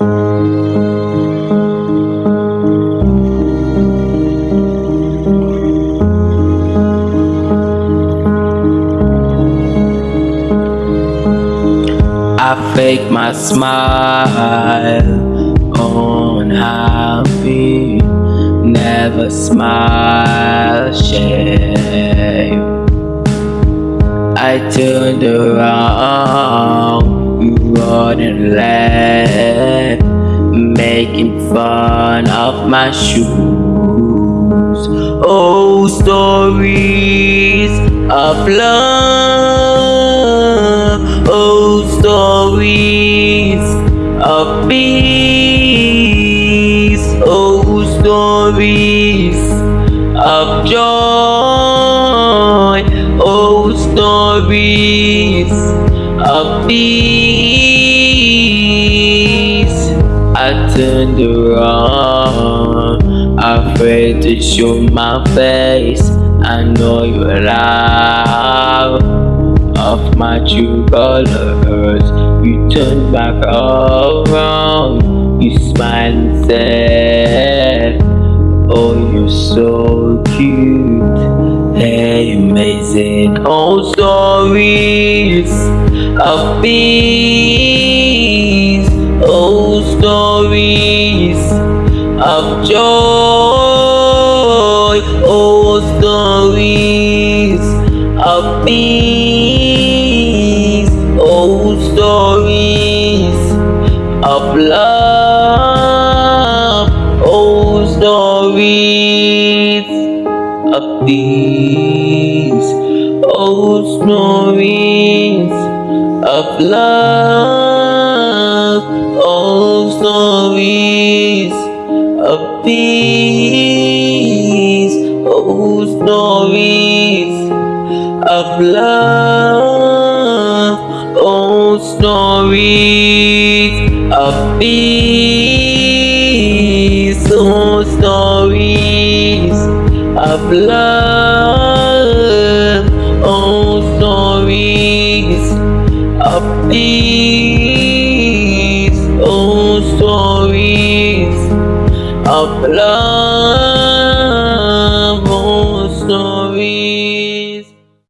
I fake my smile on happy, never smile shame. I turned around, you running left, making fun of my shoes. Oh, stories of love, oh, stories of peace, oh, stories of joy, oh, stories of peace. I turned around, afraid to show my face. I know you're loud of my true colors. You turn back around, you smile and said, Oh, you're so cute, hey, amazing. Oh, stories of peace, oh, stories of joy, oh, stories of peace, oh, stories of love, oh, stories of peace, oh, stories of love, oh, stories of peace, oh, stories of love, oh, stories of peace, oh, stories of love, oh, stories of peace, of love.